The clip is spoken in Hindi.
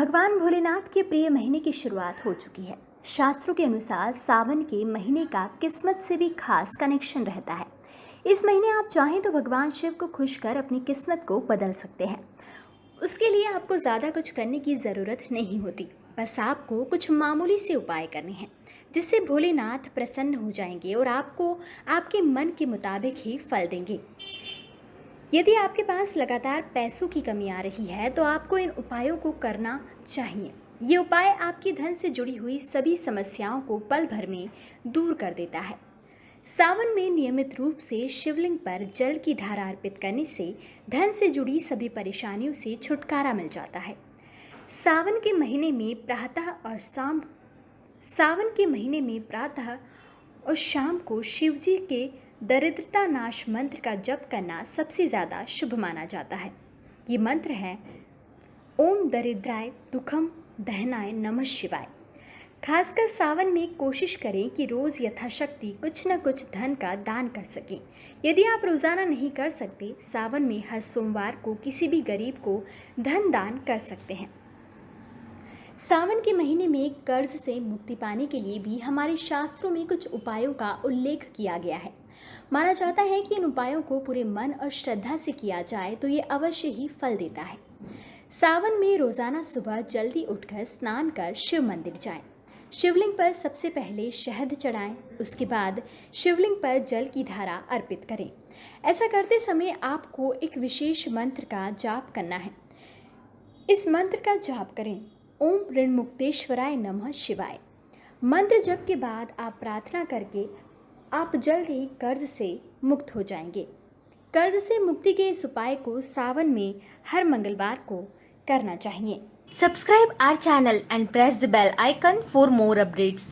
भगवान भोलेनाथ के प्रिय महीने की शुरुआत हो चुकी है। शास्त्रों के अनुसार सावन के महीने का किस्मत से भी खास कनेक्शन रहता है। इस महीने आप चाहें तो भगवान शिव को खुश कर अपनी किस्मत को बदल सकते हैं। उसके लिए आपको ज़्यादा कुछ करने की ज़रूरत नहीं होती। बस आपको कुछ मामूली से उपाय करने हैं, जिससे भोलेनाथ प्रसन्न हो जाएँगे और आपको, आपके मन के मुताबिक ही फल देंगे। यदि आपके पास लगातार पैसों की कमी आ रही है तो आपको इन उपायों को करना चाहिए। ये उपाय आपकी धन से जुड़ी हुई सभी समस्याओं को पल भर में दूर कर देता है। सावन में नियमित रूप से शिवलिंग पर जल की धारा अर्पित करने से धन से जुड़ी सभी परेशानियों से छुटकारा मिल जाता है। सावन के महीने में प्रातः और शाम, सावन के महीने में प्रातः और शाम को शिवजी के दरिद्रता नाश मंत्र का जप करना सबसे ज़्यादा शुभ माना जाता है। ये मंत्र है, ओम दरिद्राय दुखम दहनाय नमः शिवाय। खासकर सावन में कोशिश करें कि रोज़ यथाशक्ति कुछ न कुछ धन का दान कर सकें। यदि आप रोज़ाना नहीं कर सकते, सावन में हर सोमवार को किसी भी गरीब को धन दान कर सकते हैं। सावन के महीने में कर्ज से मुक्ति पाने के लिए भी हमारे शास्त्रों में कुछ उपायों का उल्लेख किया गया है। माना जाता है कि इन उपायों को पूरे मन और श्रद्धा से किया जाए तो ये अवश्य ही फल देता है। सावन में रोज़ाना सुबह जल्दी उठकर स्नान कर शिव मंदिर जाएँ। शिवलिंग पर सबसे पहले शहद चढ़ाएँ, उसके बाद शिवलिंग पर जल की धारा अर्पित करें। ऐसा करते समय आपको एक विशेष मंत्र का जाप करना है। इस मंत्र का जाप करें। ओम ऋण मुक्तेश्वराय नमः शिवाय। मंत्र जप के बाद आप प्रार्थना करके आप जल्द ही कर्ज से मुक्त हो जाएँगे। कर्ज से मुक्ति के इस उपाय को सावन में हर मंगलवार को करना चाहिए। Subscribe our channel and press the bell icon for more updates.